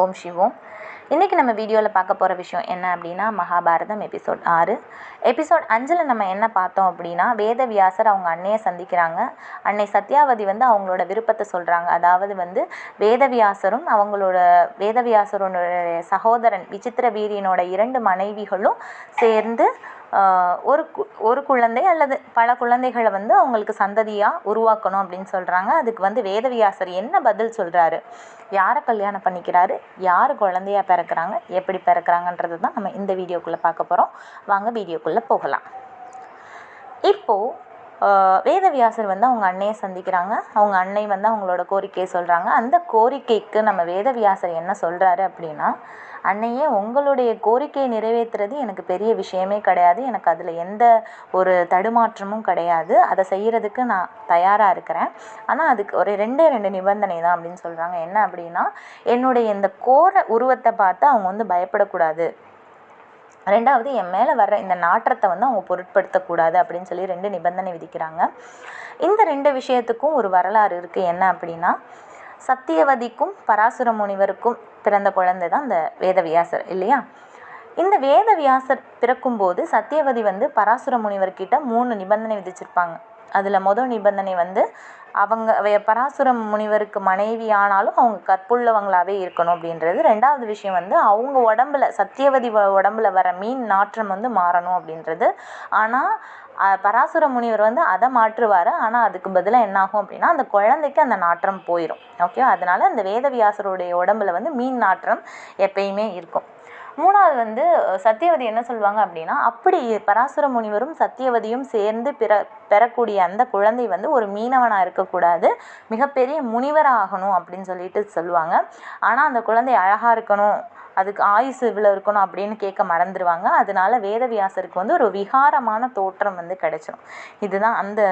ஓம் சிவோம். இன்றைக்கி நம்ம வீடியோவில் பார்க்க போகிற விஷயம் என்ன அப்படின்னா மகாபாரதம் எபிசோட் ஆறு. எபிசோட் அஞ்சில் நம்ம என்ன பார்த்தோம் அப்படின்னா வேதவியாசர் அவங்க அன்னையை சந்திக்கிறாங்க. அன்னை சத்யாவதி வந்து அவங்களோட விருப்பத்தை சொல்கிறாங்க அதாவது வந்து வேதவியாசரும் அவங்களோட வேதவியாசரோட சகோதரன் விசித்திர வீரியனோட இரண்டு மனைவிகளும் சேர்ந்து ஒரு கு ஒரு குழந்தை அல்லது பல குழந்தைகளை வந்து அவங்களுக்கு சந்ததியாக உருவாக்கணும் அப்படின்னு சொல்கிறாங்க அதுக்கு வந்து வேதவியாசர் என்ன பதில் சொல்கிறாரு யாரை கல்யாணம் பண்ணிக்கிறாரு? யார் குழந்தையா பிறக்கிறாங்க? எப்படி பிறக்கிறாங்கன்றது தான் நம்ம இந்த வீடியோக்குள்ளே பார்க்க போகிறோம் வாங்க வீடியோக்குள்ளே போகலாம். இப்போது வேதவியாசர் வந்து அவங்க அன்னையை சந்திக்கிறாங்க. அவங்க அன்னை வந்து அவங்களோட கோரிக்கையை சொல்கிறாங்க அந்த கோரிக்கைக்கு நம்ம வேதவியாசர் என்ன சொல்கிறாரு அப்படின்னா அன்னையே உங்களுடைய கோரிக்கையை நிறைவேற்றுறது எனக்கு பெரிய விஷயமே கிடையாது. எனக்கு அதில் எந்த ஒரு தடுமாற்றமும் கிடையாது. அதை செய்கிறதுக்கு நான் தயாராக இருக்கிறேன். ஆனால் அதுக்கு ஒரு ரெண்டே ரெண்டு நிபந்தனை தான் அப்படின்னு சொல்கிறாங்க என்ன அப்படின்னா என்னுடைய இந்த கோர உருவத்தை பார்த்து அவங்க வந்து பயப்படக்கூடாது. ரெண்டாவது என் மேலே வர்ற இந்த நாற்றத்தை வந்து அவங்க பொருட்படுத்தக்கூடாது அப்படின்னு சொல்லி ரெண்டு நிபந்தனை விதிக்கிறாங்க. இந்த ரெண்டு விஷயத்துக்கும் ஒரு வரலாறு இருக்குது என்ன அப்படின்னா சத்தியவதிக்கும் பராசுர முனிவருக்கும் பிறந்த குழந்தை தான் இந்த வேதவியாசர் இல்லையா? இந்த வேதவியாசர் பிறக்கும்போது சத்தியவதி வந்து பராசுர முனிவர்கிட்ட மூணு நிபந்தனை விதிச்சிருப்பாங்க. அதில் மொதல் நிபந்தனை வந்து அவங்க வே- பராசுர முனிவருக்கு மனைவி ஆனாலும் அவங்க கற்புள்ளவங்களாவே இருக்கணும் அப்படின்றது. ரெண்டாவது விஷயம் வந்து அவங்க உடம்புல சத்தியவதி வ- உடம்புல வர மீன் நாற்றம் வந்து மாறணும் அப்படின்றது. ஆனால் பராசுர முனிவர் வந்து அதை மாற்றுவார். ஆனால் அதுக்கு பதிலாக என்ன ஆகும் அப்படின்னா அந்த குழந்தைக்கு அந்த நாற்றம் போயிடும் ஓகே அதனால அந்த வேதவியாசருடைய உடம்புல வந்து மீன் நாற்றம் எப்பயுமே இருக்கும். மூணாவது வந்து சத்தியவதி என்ன சொல்லுவாங்க அப்படின்னா அப்படி பராசுர முனிவரும் சத்தியவதியும் சேர்ந்து பிற பெறக்கூடிய அந்த குழந்தை வந்து ஒரு மீனவனாக இருக்கக்கூடாது. மிகப்பெரிய முனிவராக ஆகணும் அப்படின்னு சொல்லிட்டு சொல்லுவாங்க. ஆனால் அந்த குழந்தை அழகாக இருக்கணும் அதுக்கு ஆயுசு இவ்வளோ இருக்கணும் அப்படின்னு கேட்க மறந்துடுவாங்க அதனால வேதவியாசருக்கு வந்து ஒரு விகாரமான தோற்றம் வந்து கிடைச்சிடும் இதுதான் அந்த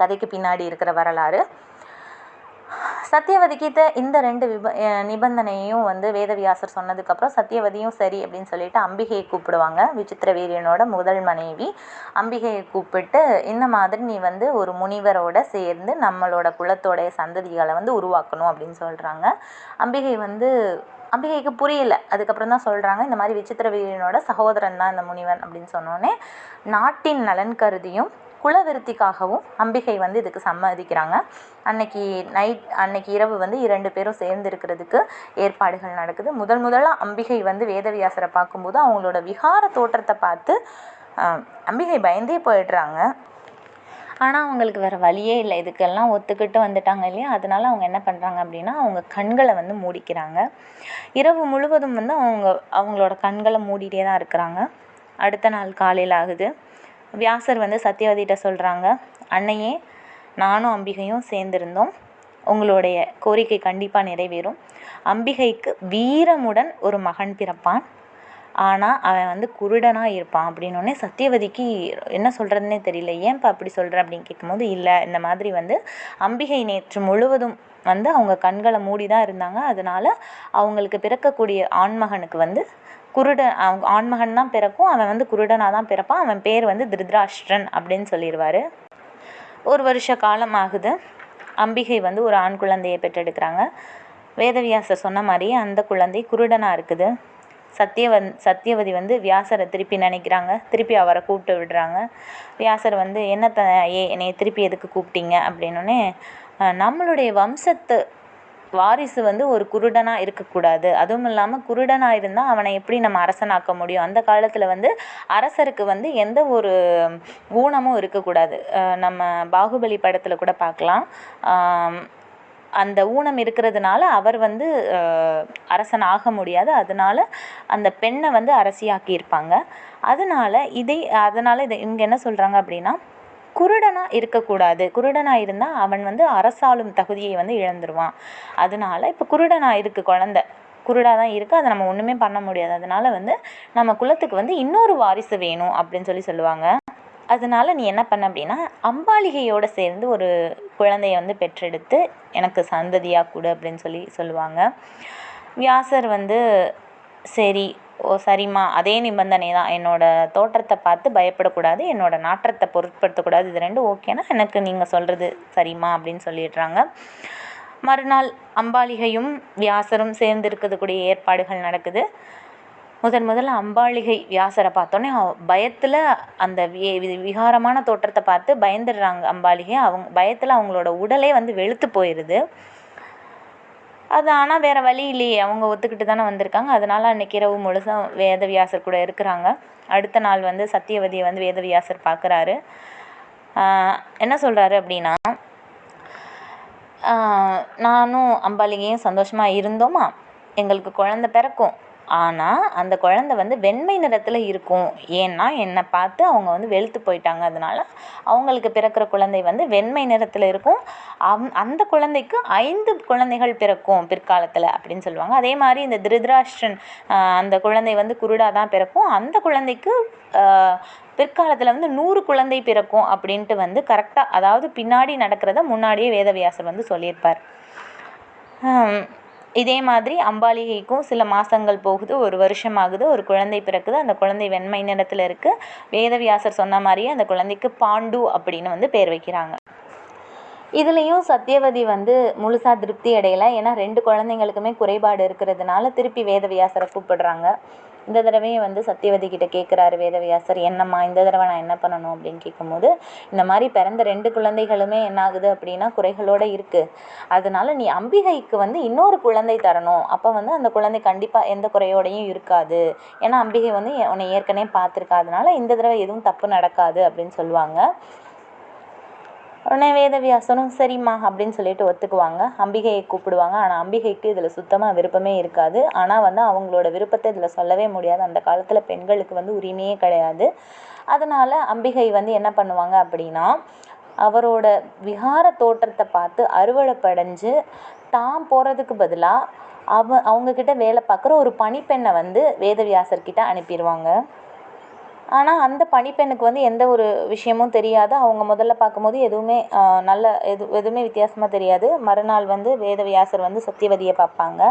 கதைக்கு பின்னாடி இருக்கிற வரலாறு. சத்தியவதி கிட்ட இந்த ரெண்டு விப நிபந்தனையும் வந்து வேதவியாசர் சொன்னதுக்கப்புறம் சத்தியவதியும் சரி அப்படின்னு சொல்லிட்டு அம்பிகையை கூப்பிடுவாங்க. விசித்திர வீரியனோட முதல் மனைவி. அம்பிகையை கூப்பிட்டு இந்த மாதிரி நீ வந்து ஒரு முனிவரோட சேர்ந்து நம்மளோட குலத்தோடைய சந்ததிகளை வந்து உருவாக்கணும் அப்படின்னு சொல்கிறாங்க அம்பிகை வந்து அம்பிகைக்கு புரியல. அதுக்கப்புறம் தான் சொல்கிறாங்க இந்த மாதிரி விசித்திர வீரியனோட சகோதரன் தான் இந்த முனிவன் அப்படின்னு சொன்னோன்னே நாட்டின் நலன் கருதியும் குலவிருத்திக்காகவும் அம்பிகை வந்து இதுக்கு சம்மதிக்கிறாங்க. அன்னைக்கு நைட் அன்னைக்கு இரவு வந்து இரண்டு பேரும் சேர்ந்து இருக்கிறதுக்கு ஏற்பாடுகள் நடக்குது. முதல் முதலாக அம்பிகை வந்து வேதவியாசரை பார்க்கும்போது அவங்களோட விகார தோற்றத்தை பார்த்து அம்பிகை பயந்தே போயிடுறாங்க. ஆனால் அவங்களுக்கு வேறு வழியே இல்லை. இதுக்கெல்லாம் ஒத்துக்கிட்டு வந்துட்டாங்க இல்லையா? அதனால அவங்க என்ன பண்ணுறாங்க அப்படின்னா அவங்க கண்களை வந்து மூடிக்கிறாங்க. இரவு முழுவதும் வந்து அவங்க அவங்களோட கண்களை மூடிட்டே தான் இருக்கிறாங்க. அடுத்த நாள் காலையில் ஆகுது. வியாசர் வந்து சத்தியவதிகிட்ட சொல்கிறாங்க அன்னையே நானும் அம்பிகையும் சேர்ந்திருந்தோம். உங்களுடைய கோரிக்கை கண்டிப்பாக நிறைவேறும். அம்பிகைக்கு வீரமுடன் ஒரு மகன் பிறப்பான். ஆனால் அவன் வந்து குருடனாக இருப்பான். அப்படின்னோடனே சத்தியவதிக்கு என்ன சொல்கிறதுனே தெரியல. ஏன்ப்பா அப்படி சொல்கிற அப்படின்னு கேட்கும்போது இல்லை இந்த மாதிரி வந்து அம்பிகை நேற்று முழுவதும் வந்து அவங்க கண்களை மூடி தான் இருந்தாங்க. அதனால் அவங்களுக்கு பிறக்கக்கூடிய ஆண்மகனுக்கு வந்து குருடன் அவங்க ஆண்மகன் தான் பிறக்கும் அவன் வந்து குருடனாக தான் பிறப்பான் அவன் பேர் வந்து திருதராஷ்டிரன் அப்படின்னு சொல்லிடுவார். ஒரு வருஷ காலம் ஆகுது. அம்பிகை வந்து ஒரு ஆண் குழந்தையை பெற்றெடுக்கிறாங்க. வேதவியாசர் சொன்ன மாதிரியே அந்த குழந்தை குருடனாக இருக்குது. சத்தியவன் சத்தியவதி வந்து வியாசரை திருப்பி நினைக்கிறாங்க. திருப்பி அவரை கூப்பிட்டு விடுறாங்க. வியாசர் வந்து என்னத்த ஏ என்னை திருப்பி எதுக்கு கூப்பிட்டீங்க? அப்படின்னோடனே நம்மளுடைய வம்சத்து வாரிசு வந்து ஒரு குருடனாக இருக்கக்கூடாது. அதுவும் இல்லாமல் குருடனாக இருந்தால் அவனை எப்படி நம்ம அரசனாக்க முடியும்? அந்த காலத்தில் வந்து அரசருக்கு வந்து எந்த ஒரு ஊனமும் இருக்கக்கூடாது. நம்ம பாகுபலி படத்தில் கூட பார்க்கலாம் அந்த ஊனம் இருக்கிறதுனால அவர் வந்து அரசன் ஆக முடியாது. அதனால அந்த பெண்ணை வந்து அரசியாக்கியிருப்பாங்க. அதனால இதை அதனால இதை இங்கே என்ன சொல்கிறாங்க அப்படின்னா குருடனாக இருக்கக்கூடாது. குருடனாக இருந்தால் அவன் வந்து அரசாளும் தகுதியை வந்து இழந்துருவான். அதனால இப்போ குருடனாக இருக்குது குழந்தை. குருடாக தான் இருக்குது அதை நம்ம ஒன்றுமே பண்ண முடியாது. அதனால வந்து நம்ம குலத்துக்கு வந்து இன்னொரு வாரிசு வேணும் அப்படின்னு சொல்லி சொல்லுவாங்க. அதனால நீ என்ன பண்ண அப்படின்னா அம்பாலிகையோடு சேர்ந்து ஒரு குழந்தைய வந்து பெற்றெடுத்து எனக்கு சந்ததியாக கொடு அப்படின்னு சொல்லி சொல்லுவாங்க. வியாசர் வந்து சரி ஓ சரிம்மா. அதே நிபந்தனை தான். என்னோட தோற்றத்தை பார்த்து பயப்படக்கூடாது. என்னோட நாற்றத்தை பொருட்படுத்தக்கூடாது. இது ரெண்டும் ஓகேனா எனக்கு நீங்கள் சொல்கிறது சரிம்மா அப்படின்னு சொல்லிடுறாங்க. மறுநாள் அம்பாலிகையும் வியாசரும் சேர்ந்து இருக்கக்கூடிய ஏற்பாடுகள் நடக்குது. முதன் முதல்ல அம்பாளிகை வியாசரை பார்த்தோன்னே பயத்தில் அந்த வி விகாரமான தோற்றத்தை பார்த்து பயந்துடுறாங்க அம்பாளிகை. அவங்க பயத்தில் அவங்களோட உடலே வந்து வெளுத்து போயிடுது அது ஆனால் வேறு வழி இல்லையே. அவங்க ஒத்துக்கிட்டு தானே வந்திருக்காங்க. அதனால் அன்றைக்கி இரவு முழுசும் வேதவியாசர் கூட இருக்கிறாங்க. அடுத்த நாள் வந்து சத்தியவதியை வந்து வேதவியாசர் பார்க்குறாரு. என்ன சொல்கிறாரு அப்படின்னா நானும் அம்பாலிகையும் சந்தோஷமாக இருந்தோமா? எங்களுக்கு குழந்த பிறக்கும். ஆனால் அந்த குழந்த வந்து வெண்மை நிறத்தில் இருக்கும். ஏன்னா என்னை பார்த்து அவங்க வந்து வெளுத்து போயிட்டாங்க. அதனால அவங்களுக்கு பிறக்கிற குழந்தை வந்து வெண்மை நிறத்தில் இருக்கும். அம் அந்த குழந்தைக்கு ஐந்து குழந்தைகள் பிறக்கும் பிற்காலத்தில் அப்படின்னு சொல்லுவாங்க. அதே மாதிரி இந்த திருதராஷ்டிரன் அந்த குழந்தை வந்து குருடாக தான் பிறக்கும். அந்த குழந்தைக்கு பிற்காலத்தில் வந்து நூறு குழந்தை பிறக்கும் அப்படின்ட்டு வந்து கரெக்டாக அதாவது பின்னாடி நடக்கிறத முன்னாடியே வேதவியாசர் வந்து சொல்லியிருப்பார். இதே மாதிரி அம்பாலிகைக்கும் சில மாதங்கள் போகுது ஒரு வருஷம் ஆகுது ஒரு குழந்தை பிறக்குது அந்த குழந்தை வெண்மை நிறத்தில் இருக்குது வேதவியாசர் சொன்ன மாதிரியே அந்த குழந்தைக்கு பாண்டு அப்படின்னு வந்து பேர் வைக்கிறாங்க. இதுலேயும் சத்தியவதி வந்து முழுசாக திருப்தி அடையலை. ஏன்னா ரெண்டு குழந்தைங்களுக்குமே குறைபாடு இருக்கிறதுனால திருப்பி வேதவியாசரை கூப்பிடுறாங்க. இந்த தடவையும் வந்து சத்தியவதி கிட்ட கேட்குறாரு வேதவியாசர் என்னம்மா இந்த தடவை நான் என்ன பண்ணணும்? அப்படின்னு கேட்கும்போது இந்த மாதிரி பிறந்த ரெண்டு குழந்தைகளுமே என்ன ஆகுது அப்படின்னா குறைகளோடு இருக்குது அதனால நீ அம்பிகைக்கு வந்து இன்னொரு குழந்தை தரணும். அப்போ வந்து அந்த குழந்தை கண்டிப்பாக எந்த குறையோடையும் இருக்காது. ஏன்னா அம்பிகை வந்து உன்னை ஏற்கனவே பார்த்துருக்கா. அதனால இந்த தடவை எதுவும் தப்பு நடக்காது அப்படின்னு சொல்லுவாங்க. உடனே வேதவியாசனும் சரிம்மா அப்படின்னு சொல்லிட்டு ஒத்துக்குவாங்க. அம்பிகையை கூப்பிடுவாங்க. ஆனால் அம்பிகைக்கு இதில் சுத்தமாக விருப்பமே இருக்காது. ஆனால் வந்து அவங்களோட விருப்பத்தை இதில் சொல்லவே முடியாது. அந்த காலத்தில் பெண்களுக்கு வந்து உரிமையே கிடையாது. அதனால் அம்பிகை வந்து என்ன பண்ணுவாங்க அப்படின்னா அவரோட விகார தோற்றத்தை பார்த்து அறுவடைப்படைஞ்சு தான் போகிறதுக்கு பதிலாக அவ அவங்கக்கிட்ட வேலை பார்க்குற ஒரு பணிப்பெண்ணை வந்து வேதவியாசர்கிட்ட அனுப்பிடுவாங்க ஆனால் அந்த பணிப்பெண்ணுக்கு வந்து எந்த ஒரு விஷயமும் தெரியாது. அவங்க முதல்ல பார்க்கும்போது எதுவுமே நல்ல எது எதுவுமே வித்தியாசமாக தெரியாது. மறுநாள் வந்து வேதவியாசர் வந்து சத்தியவதியை பார்ப்பாங்க.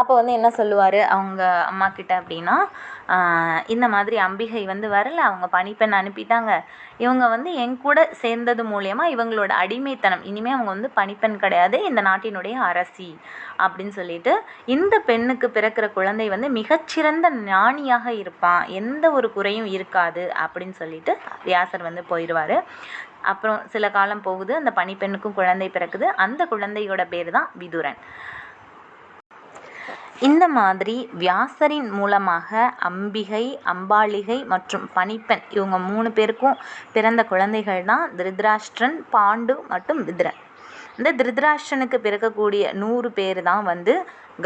அப்போ வந்து என்ன சொல்லுவார் அவங்க அம்மாக்கிட்ட அப்படின்னா இந்த மாதிரி அம்பிகை வந்து வரல அவங்க பணிப்பெண் அனுப்பிட்டாங்க. இவங்க வந்து என் கூட சேர்ந்தது மூலயமா இவங்களோட அடிமைத்தனம். இனிமேல் அவங்க வந்து பணிப்பெண் கிடையாது இந்த நாட்டினுடைய அரசி. அப்படின்னு சொல்லிட்டு இந்த பெண்ணுக்கு பிறக்கிற குழந்தை வந்து மிகச்சிறந்த ஞானியாக இருப்பான். எந்த ஒரு குறையும் இருக்காது அப்படின்னு சொல்லிட்டு வியாசர் வந்து போயிடுவார் அப்புறம் சில காலம் போகுது அந்த பணிப்பெண்ணுக்கும் குழந்தை பிறக்குது. அந்த குழந்தையோட பேர் தான் விதுரன். இந்த மாதிரி வியாசரின் மூலமாக அம்பிகை அம்பாலிகை மற்றும் பணிப்பெண் இவங்க மூணு பேருக்கும் பிறந்த குழந்தைகள் தான் திருதராஷ்டிரன் பாண்டு மற்றும் விதுரன். இந்த திருதராஷ்டிரனுக்கு பிறக்கக்கூடிய நூறு பேர் தான் வந்து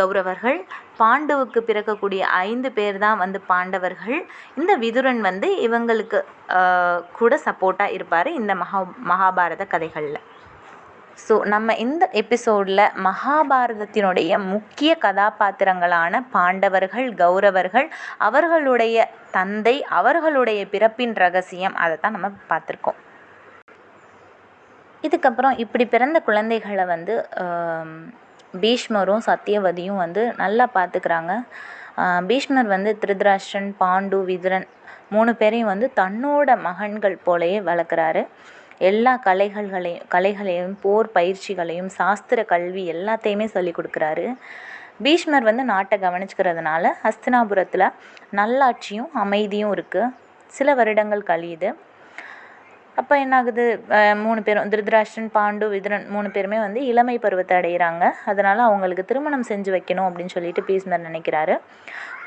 கௌரவர்கள். பாண்டுவுக்கு பிறக்கக்கூடிய ஐந்து பேர் தான் வந்து பாண்டவர்கள். இந்த விதுரன் வந்து இவங்களுக்கு கூட சப்போர்ட்டாக இருப்பார் இந்த மகா மகாபாரத கதைகளில். ஸோ நம்ம இந்த எபிசோடில் மகாபாரதத்தினுடைய முக்கிய கதாபாத்திரங்களான பாண்டவர்கள் கௌரவர்கள் அவர்களுடைய தந்தை அவர்களுடைய பிறப்பின் ரகசியம் அதை தான் நம்ம பார்த்துருக்கோம். இதுக்கப்புறம் இப்படி பிறந்த குழந்தைகளை வந்து பீஷ்மரும் சத்தியவதியும் வந்து நல்லா பார்த்துக்கிறாங்க. பீஷ்மர் வந்து திருதராஷ்டிரன் பாண்டு விதுரன் மூணு பேரையும் வந்து தன்னோட மகன்கள் போலயே வளர்க்குறாரு. எல்லா கலைகள்களையும் கலைகளையும் போர் பயிற்சிகளையும் சாஸ்திர கல்வி எல்லாத்தையுமே சொல்லி கொடுக்குறாரு. பீஷ்மர் வந்து நாட்டை கவனிச்சுக்கிறதுனால ஹஸ்தினாபுரத்தில் நல்லாட்சியும் அமைதியும் இருக்குது சில வருடங்கள் கழியுது. அப்போ என்ன ஆகுது மூணு பேரும் திருதராஷ்டன் பாண்டு விதுரன் மூணு பேருமே வந்து இளமை பருவத்தை அடைகிறாங்க அதனால் அவங்களுக்கு திருமணம் செஞ்சு வைக்கணும் அப்படின்னு சொல்லிட்டு பீஷ்மர் நினைக்கிறாரு.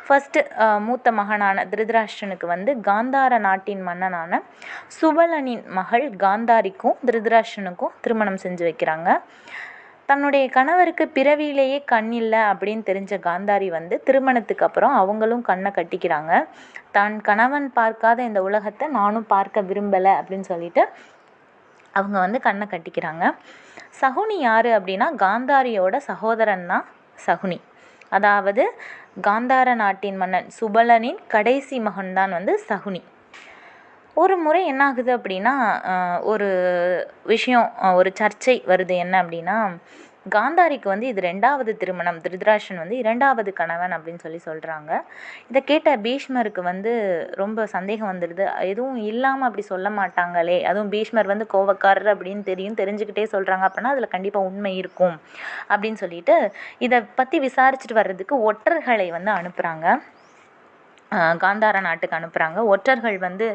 ஃபஸ்ட்டு மூத்த மகனான திருதராஷ்டிரனுக்கு வந்து காந்தார நாட்டின் மன்னனான சுவலனின் மகள் காந்தாரிக்கும் திருதராஷ்டிரனுக்கும் திருமணம் செஞ்சு வைக்கிறாங்க. தன்னுடைய கணவருக்கு பிறவியிலேயே கண் இல்லை அப்படின்னு தெரிஞ்ச காந்தாரி வந்து திருமணத்துக்கு அப்புறம் அவங்களும் கண்ணை கட்டிக்கிறாங்க. தான் கணவன் பார்க்காத இந்த உலகத்தை நானும் பார்க்க விரும்பலை அப்படின்னு சொல்லிட்டு அவங்க வந்து கண்ணை கட்டிக்கிறாங்க. சகுனி யார் அப்படின்னா காந்தாரியோட சகோதரன் தான் சகுனி. அதாவது காந்தார நாட்டின் மன்னன் சுபலனின் கடைசி மகன்தான் வந்து சகுனி. ஒரு முறை என்ன ஆகுது அப்படின்னா ஒரு விஷயம் ஒரு சர்ச்சை வருது என்ன அப்படின்னா காந்தாரிக்கு வந்து இது ரெண்டாவது திருமணம் திருதராஷன் வந்து இரண்டாவது கணவன் அப்படின்னு சொல்லி சொல்கிறாங்க இதை கேட்ட பீஷ்மருக்கு வந்து ரொம்ப சந்தேகம் வந்துடுது. எதுவும் இல்லாமல் அப்படி சொல்ல மாட்டாங்களே. அதுவும் பீஷ்மர் வந்து கோவக்காரர் அப்படின்னு தெரியும் தெரிஞ்சுக்கிட்டே சொல்கிறாங்க அப்படின்னா அதில் கண்டிப்பாக உண்மை இருக்கும் அப்படின்னு சொல்லிட்டு இதை பற்றி விசாரிச்சுட்டு வர்றதுக்கு ஒற்றர்களை வந்து அனுப்புகிறாங்க காந்தார நாட்டுக்கு அனுப்புகிறாங்க ஒற்றர்கள் வந்து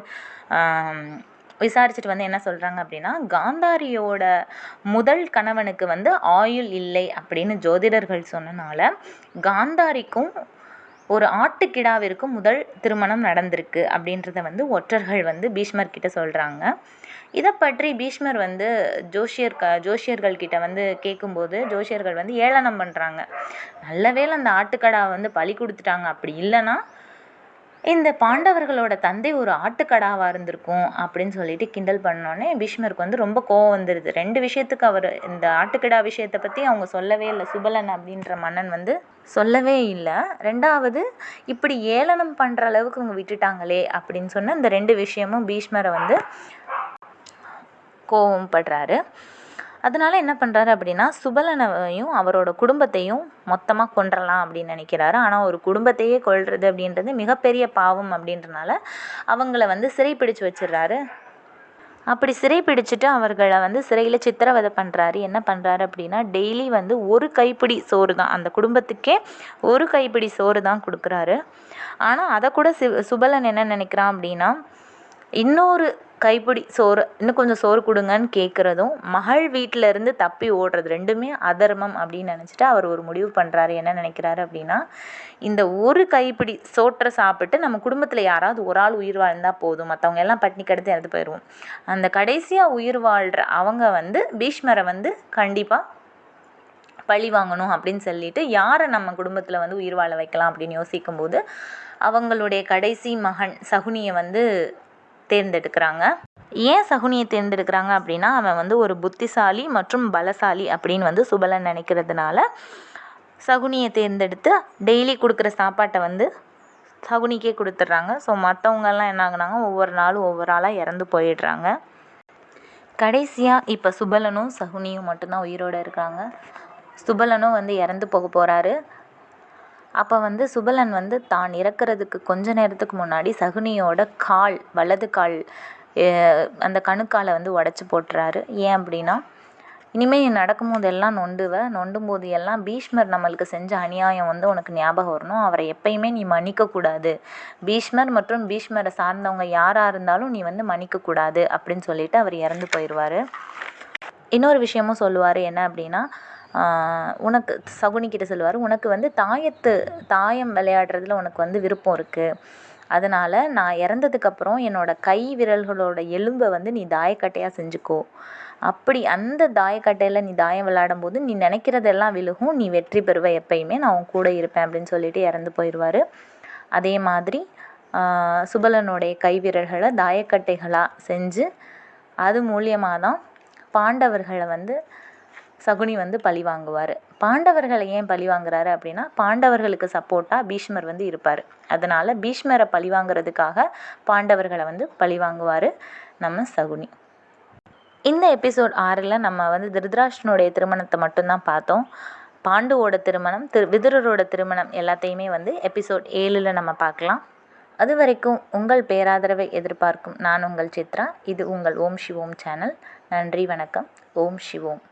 விசாரிச்சுட்டு வந்து என்ன சொல்கிறாங்க அப்படின்னா காந்தாரியோட முதல் கணவனுக்கு வந்து ஆயுள் இல்லை அப்படின்னு ஜோதிடர்கள் சொன்னனால காந்தாரிக்கும் ஒரு ஆட்டுக்கிடாவிற்கும் முதல் திருமணம் நடந்திருக்கு அப்படின்றத வந்து ஒற்றர்கள் வந்து பீஷ்மர் கிட்ட சொல்கிறாங்க இதை பற்றி பீஷ்மர் வந்து ஜோஷியர் க ஜோஷியர்கள் கிட்ட வந்து கேட்கும்போது ஜோஷியர்கள் வந்து ஏளனம் பண்ணுறாங்க நல்ல வேளை அந்த ஆட்டுக்கடா வந்து பலி கொடுத்துட்டாங்க. அப்படி இல்லைன்னா இந்த பாண்டவர்களோட தந்தை ஒரு ஆட்டுக்கடாவாக இருந்திருக்கும் அப்படின்னு சொல்லிட்டு கிண்டல் பண்ணோன்னே பீஷ்மருக்கு வந்து ரொம்ப கோவம் வந்துடுது ரெண்டு விஷயத்துக்கு அவர் இந்த ஆட்டுக்கடா விஷயத்தை பற்றி அவங்க சொல்லவே இல்லை. சுபலன் அப்படின்ற மன்னன் வந்து சொல்லவே இல்லை. ரெண்டாவது இப்படி ஏளனம் பண்ணுற அளவுக்கு அவங்க விட்டுட்டாங்களே அப்படின்னு சொன்ன இந்த ரெண்டு விஷயமும் பீஷ்மரை வந்து கோவம் படுறாரு. அதனால என்ன பண்ணுறாரு அப்படின்னா சுபலனையும் அவரோட குடும்பத்தையும் மொத்தமாக கொன்றலாம் அப்படின்னு நினைக்கிறாரு. ஆனால் ஒரு குடும்பத்தையே கொல்றது அப்படின்றது மிகப்பெரிய பாவம் அப்படின்றனால அவங்கள வந்து சிறைப்பிடிச்சு வச்சிடுறாரு. அப்படி சிறை பிடிச்சிட்டு அவர்களை வந்து சிறையில் சித்திரவதை பண்ணுறாரு என்ன பண்ணுறாரு அப்படின்னா டெய்லி வந்து ஒரு கைப்பிடி சோறு தான். அந்த குடும்பத்துக்கே ஒரு கைப்பிடி சோறு தான் கொடுக்குறாரு. ஆனால் அதை கூட சு சுபலன் என்ன நினைக்கிறான் அப்படின்னா இன்னொரு கைப்பிடி சோறு இன்னும் கொஞ்சம் சோறு கொடுங்கன்னு கேட்குறதும் மகள் வீட்டில இருந்து தப்பி ஓடுறது ரெண்டுமே அதர்மம் அப்படின்னு நினச்சிட்டு அவர் ஒரு முடிவு பண்ணுறாரு என்ன நினைக்கிறாரு அப்படின்னா இந்த ஒரு கைப்பிடி சோற்றை சாப்பிட்டு நம்ம குடும்பத்தில் யாராவது ஒரு ஆள் உயிர் வாழ்ந்தால் போதும். மற்றவங்க எல்லாம் பட்டினி கிடத்து இறந்து போயிடுவோம் அந்த கடைசியாக உயிர் வாழ்கிற அவங்க வந்து பீஷ்மரை வந்து கண்டிப்பாக பழி வாங்கணும் அப்படின்னு சொல்லிட்டு யாரை நம்ம குடும்பத்தில் வந்து உயிர் வாழ வைக்கலாம் அப்படின்னு யோசிக்கும்போது அவங்களுடைய கடைசி மகன் சகுனியை வந்து தேர்ந்தெடுக்கிறாங்க. ஏன் சகுனியை தேர்ந்தெடுக்கிறாங்க அப்படின்னா அவன் வந்து ஒரு புத்திசாலி மற்றும் பலசாலி அப்படின்னு வந்து சுபலன் நினைக்கிறதுனால சகுனியை தேர்ந்தெடுத்து டெய்லி கொடுக்குற சாப்பாட்டை வந்து சகுனிக்கே கொடுத்துட்றாங்க. ஸோ மற்றவங்கெல்லாம் என்ன ஆகுனாங்க? ஒவ்வொரு நாளும் ஒவ்வொரு ஆளாக இறந்து போயிடுறாங்க. கடைசியாக இப்போ சுபலனும் சகுனியும் மட்டும்தான் உயிரோடு இருக்காங்க. சுபலனும் வந்து இறந்து போக போகிறாரு அப்போ வந்து சுபலன் வந்து தான் இறக்கிறதுக்கு கொஞ்ச நேரத்துக்கு முன்னாடி சகுனியோட கால் வலது கால் அந்த கணுக்காலை வந்து உடச்சி போட்டுறாரு. ஏன் அப்படின்னா இனிமேல் நடக்கும் போதெல்லாம் நொண்டுவ நொண்டும் போது எல்லாம் பீஷ்மர் நம்மளுக்கு செஞ்ச அநியாயம் வந்து உனக்கு ஞாபகம் வரணும். அவரை எப்பயுமே நீ மன்னிக்கக்கூடாது. பீஷ்மர் மற்றும் பீஷ்மரை சார்ந்தவங்க யாராக இருந்தாலும் நீ வந்து மன்னிக்கக்கூடாது அப்படின்னு சொல்லிட்டு அவர் இறந்து போயிடுவார் இன்னொரு விஷயமும் சொல்லுவார் என்ன அப்படின்னா உனக்கு சகுனிக்கிட்ட சொல்லுவார் உனக்கு வந்து தாயத்து தாயம் விளையாடுறதுல உனக்கு வந்து விருப்பம் இருக்குது அதனால் நான் இறந்ததுக்கப்புறம் என்னோடய கை விரல்களோட எலும்பை வந்து நீ தாயக்கட்டையாக செஞ்சுக்கோ. அப்படி அந்த தாயக்கட்டையில் நீ தாயம் விளையாடும் போது நீ நினைக்கிறதெல்லாம் விழுகும். நீ வெற்றி பெறுவ எப்பயுமே. நான் உன் கூட இருப்பேன் அப்படின்னு சொல்லிட்டு இறந்து போயிடுவார் அதே மாதிரி சுபலனுடைய கை விரல்களை தாயக்கட்டைகளாக செஞ்சு அது மூலியமாக தான் பாண்டவர்களை வந்து சகுனி வந்து பழி வாங்குவார். பாண்டவர்களை ஏன் பழி வாங்குறாரு அப்படின்னா பாண்டவர்களுக்கு சப்போர்ட்டாக பீஷ்மர் வந்து இருப்பார். அதனால் பீஷ்மரை பழி வாங்குறதுக்காக பாண்டவர்களை வந்து பழி வாங்குவார் நம்ம சகுனி. இந்த எபிசோட் ஆறில் நம்ம வந்து திருதராஷ்டனுடைய திருமணத்தை மட்டும்தான் பார்த்தோம். பாண்டுவோட திருமணம் திரு விதுரரோட திருமணம் எல்லாத்தையுமே வந்து எபிசோட் ஏழில் நம்ம பார்க்கலாம். அது வரைக்கும் உங்கள் பேராதரவை எதிர்பார்க்கும் நான் உங்கள் சித்ரா. இது உங்கள் ஓம் சிவோம் சேனல் நன்றி வணக்கம். ஓம் சிவோம்